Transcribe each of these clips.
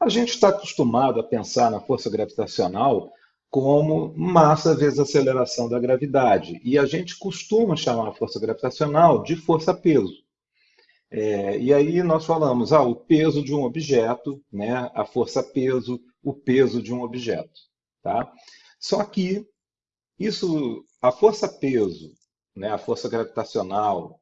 A gente está acostumado a pensar na força gravitacional como massa vezes aceleração da gravidade. E a gente costuma chamar a força gravitacional de força-peso. É, e aí nós falamos ah, o peso de um objeto, né, a força-peso, o peso de um objeto. Tá? Só que isso, a força-peso, né, a força gravitacional,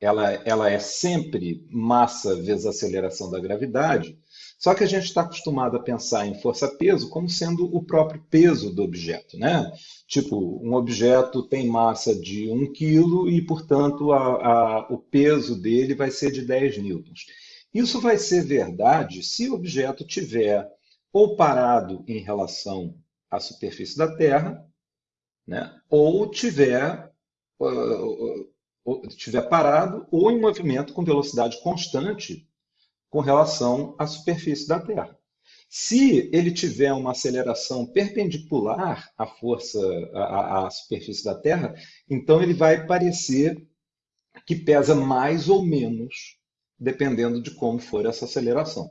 ela, ela é sempre massa vezes aceleração da gravidade, só que a gente está acostumado a pensar em força-peso como sendo o próprio peso do objeto. Né? Tipo, um objeto tem massa de 1 kg e, portanto, a, a, o peso dele vai ser de 10 newtons. Isso vai ser verdade se o objeto tiver ou parado em relação à superfície da Terra, né? ou tiver, uh, uh, tiver parado ou em movimento com velocidade constante com relação à superfície da Terra. Se ele tiver uma aceleração perpendicular à força, à, à, superfície da Terra, então ele vai parecer que pesa mais ou menos, dependendo de como for essa aceleração.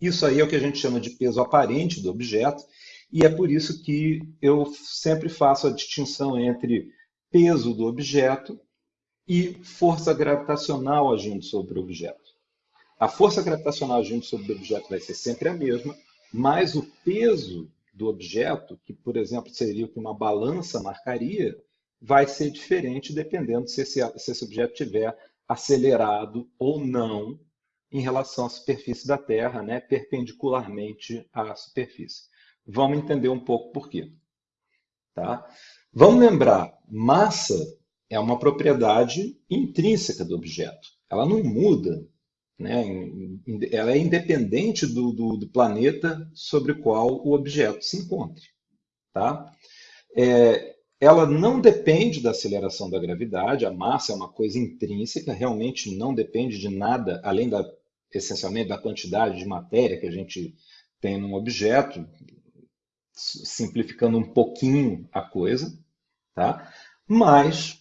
Isso aí é o que a gente chama de peso aparente do objeto, e é por isso que eu sempre faço a distinção entre peso do objeto e força gravitacional agindo sobre o objeto. A força gravitacional agindo sobre o objeto vai ser sempre a mesma, mas o peso do objeto, que, por exemplo, seria o que uma balança marcaria, vai ser diferente dependendo se esse, se esse objeto estiver acelerado ou não em relação à superfície da Terra, né, perpendicularmente à superfície. Vamos entender um pouco por quê. Tá? Vamos lembrar, massa é uma propriedade intrínseca do objeto. Ela não muda né? Ela é independente do, do, do, planeta sobre o qual o objeto se encontre. Tá? É, ela não depende da aceleração da gravidade, a massa é uma coisa intrínseca, realmente não depende de nada, além da, essencialmente da quantidade de matéria que a gente tem num objeto, simplificando um pouquinho a coisa, tá? mas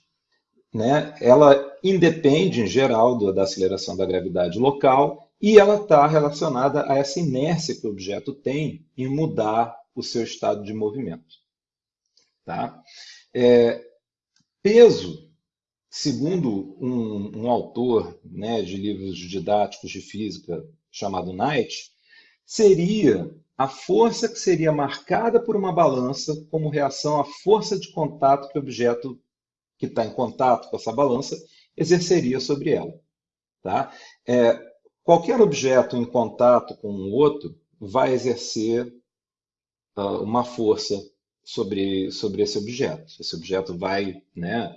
né, ela independe, em geral, do, da aceleração da gravidade local e ela está relacionada a essa inércia que o objeto tem em mudar o seu estado de movimento. Tá? É, peso, segundo um, um autor né, de livros didáticos de física chamado Knight, seria a força que seria marcada por uma balança como reação à força de contato que o objeto que está em contato com essa balança exerceria sobre ela. Tá? É, qualquer objeto em contato com um outro vai exercer uh, uma força sobre, sobre esse objeto. Esse objeto vai, né,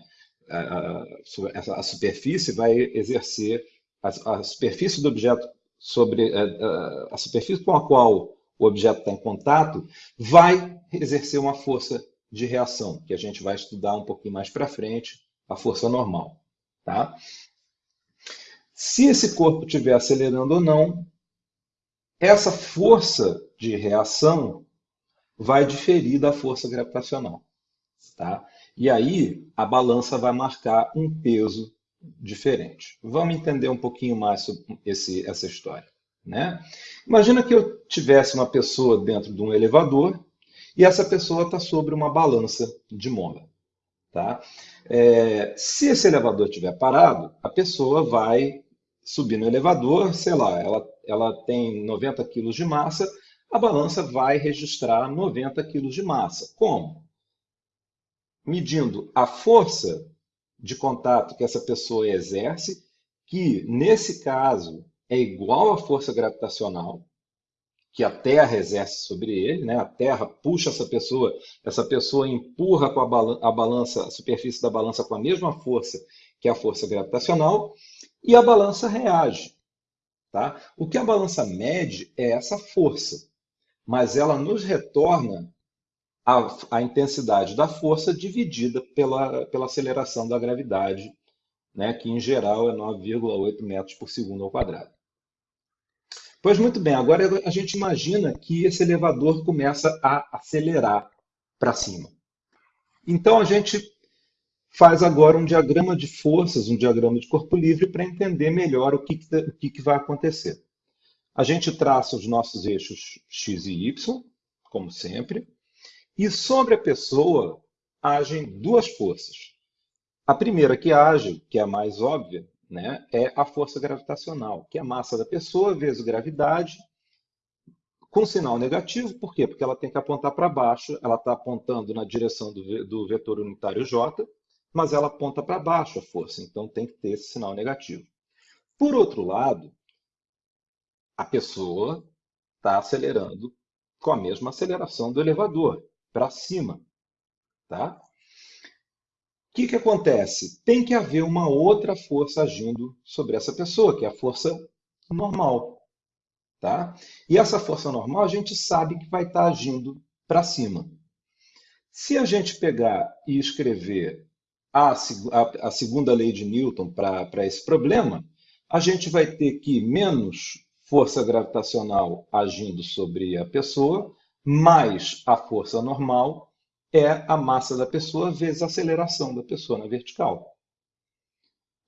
a, a, a superfície vai exercer, a, a, superfície do objeto sobre a, a, a superfície com a qual o objeto está em contato vai exercer uma força de reação, que a gente vai estudar um pouquinho mais para frente, a força normal. Tá? Se esse corpo estiver acelerando ou não, essa força de reação vai diferir da força gravitacional. Tá? E aí a balança vai marcar um peso diferente. Vamos entender um pouquinho mais sobre esse, essa história. Né? Imagina que eu tivesse uma pessoa dentro de um elevador e essa pessoa está sobre uma balança de mola. Tá? É, se esse elevador estiver parado, a pessoa vai subir no elevador, sei lá, ela, ela tem 90 quilos de massa, a balança vai registrar 90 quilos de massa. Como? Medindo a força de contato que essa pessoa exerce, que nesse caso é igual à força gravitacional, que a Terra exerce sobre ele, né? a Terra puxa essa pessoa, essa pessoa empurra com a, balança, a balança, a superfície da balança com a mesma força que a força gravitacional, e a balança reage. Tá? O que a balança mede é essa força, mas ela nos retorna a, a intensidade da força dividida pela, pela aceleração da gravidade, né? que em geral é 9,8 metros por segundo ao quadrado. Pois muito bem, agora a gente imagina que esse elevador começa a acelerar para cima. Então a gente faz agora um diagrama de forças, um diagrama de corpo livre, para entender melhor o que, que, o que, que vai acontecer. A gente traça os nossos eixos x e y, como sempre, e sobre a pessoa agem duas forças. A primeira que age, que é a mais óbvia, né, é a força gravitacional, que é a massa da pessoa vezes gravidade, com sinal negativo. Por quê? Porque ela tem que apontar para baixo, ela está apontando na direção do, do vetor unitário j, mas ela aponta para baixo a força, então tem que ter esse sinal negativo. Por outro lado, a pessoa está acelerando com a mesma aceleração do elevador, para cima. Tá? O que, que acontece? Tem que haver uma outra força agindo sobre essa pessoa, que é a força normal. Tá? E essa força normal a gente sabe que vai estar tá agindo para cima. Se a gente pegar e escrever a, a, a segunda lei de Newton para esse problema, a gente vai ter que menos força gravitacional agindo sobre a pessoa, mais a força normal, é a massa da pessoa vezes a aceleração da pessoa na vertical.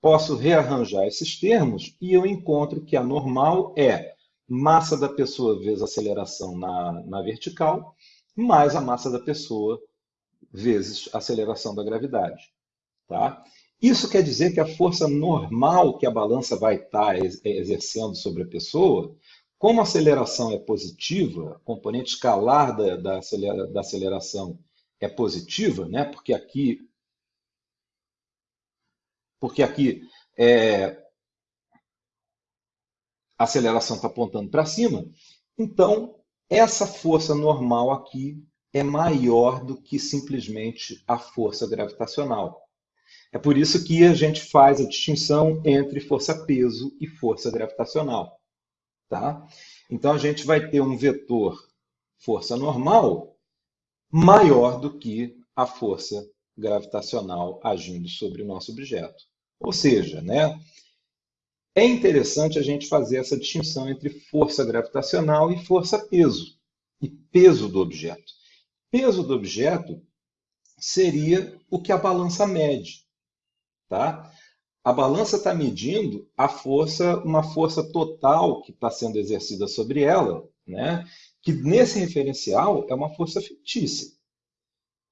Posso rearranjar esses termos e eu encontro que a normal é massa da pessoa vezes aceleração na, na vertical, mais a massa da pessoa vezes aceleração da gravidade. Tá? Isso quer dizer que a força normal que a balança vai estar exercendo sobre a pessoa, como a aceleração é positiva, a componente escalar da, da aceleração é positiva, né? porque aqui, porque aqui é, a aceleração está apontando para cima, então essa força normal aqui é maior do que simplesmente a força gravitacional. É por isso que a gente faz a distinção entre força-peso e força gravitacional. Tá? Então, a gente vai ter um vetor força normal maior do que a força gravitacional agindo sobre o nosso objeto. Ou seja, né, é interessante a gente fazer essa distinção entre força gravitacional e força-peso, e peso do objeto. Peso do objeto seria o que a balança mede. Tá? A balança está medindo a força, uma força total que está sendo exercida sobre ela, né? Que nesse referencial é uma força fictícia.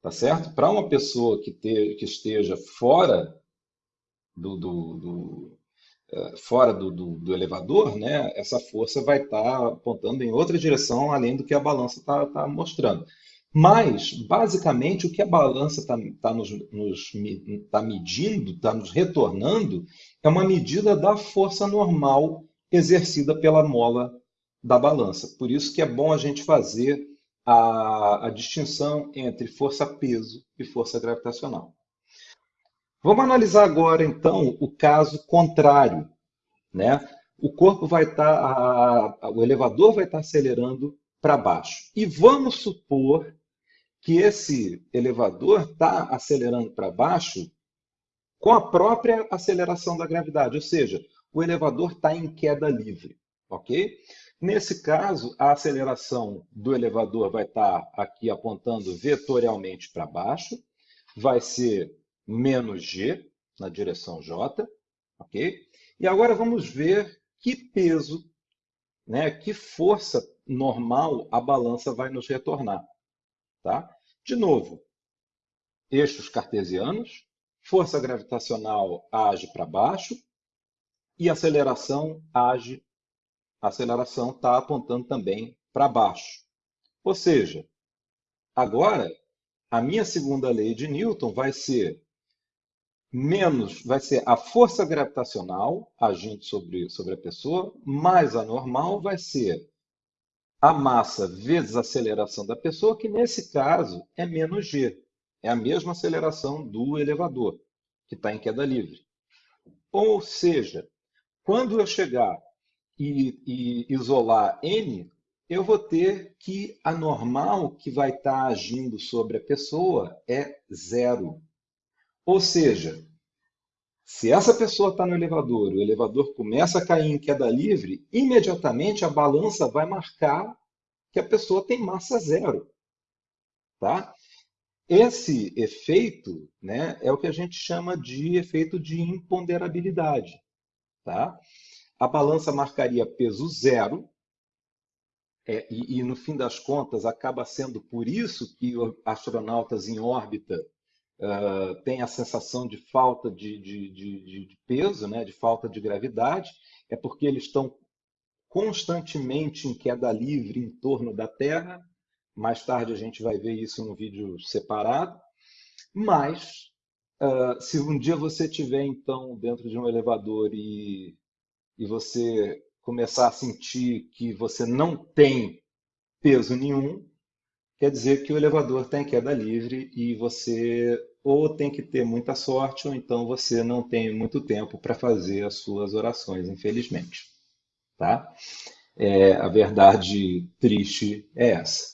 Tá certo? Para uma pessoa que, te, que esteja fora do, do, do uh, fora do, do, elevador, né, essa força vai estar tá apontando em outra direção além do que a balança está tá mostrando. Mas, basicamente, o que a balança está tá nos, nos tá medindo, está nos retornando, é uma medida da força normal exercida pela mola da balança. Por isso que é bom a gente fazer a, a distinção entre força-peso e força gravitacional. Vamos analisar agora, então, o caso contrário. Né? O corpo vai estar, tá, o elevador vai estar tá acelerando para baixo. E vamos supor que esse elevador está acelerando para baixo com a própria aceleração da gravidade, ou seja, o elevador está em queda livre, ok? Nesse caso, a aceleração do elevador vai estar aqui apontando vetorialmente para baixo, vai ser menos g na direção j, ok? E agora vamos ver que peso, né, que força normal a balança vai nos retornar. Tá? De novo, eixos cartesianos, força gravitacional age para baixo e aceleração age, a aceleração está apontando também para baixo. Ou seja, agora a minha segunda lei de Newton vai ser menos, vai ser a força gravitacional agindo sobre, sobre a pessoa, mais a normal vai ser a massa vezes a aceleração da pessoa, que nesse caso é menos g. É a mesma aceleração do elevador, que está em queda livre. Ou seja, quando eu chegar e, e, isolar n, eu vou ter que a normal que vai estar tá agindo sobre a pessoa é zero. Ou seja, se essa pessoa está no elevador, o elevador começa a cair em queda livre, imediatamente a balança vai marcar que a pessoa tem massa zero. Tá? Esse efeito né, é o que a gente chama de efeito de imponderabilidade. Tá? A balança marcaria peso zero, é, e, e, no fim das contas acaba sendo por isso que astronautas em órbita uh, têm a sensação de falta de, de, de, de, peso, né, de falta de gravidade, é porque eles estão constantemente em queda livre em torno da Terra. Mais tarde a gente vai ver isso em um vídeo separado. Mas, uh, se um dia você estiver, então, dentro de um elevador e, e você começar a sentir que você não tem peso nenhum, quer dizer que o elevador está em queda livre e você ou tem que ter muita sorte, ou então você não tem muito tempo para fazer as suas orações, infelizmente. Tá? É, a verdade triste é essa.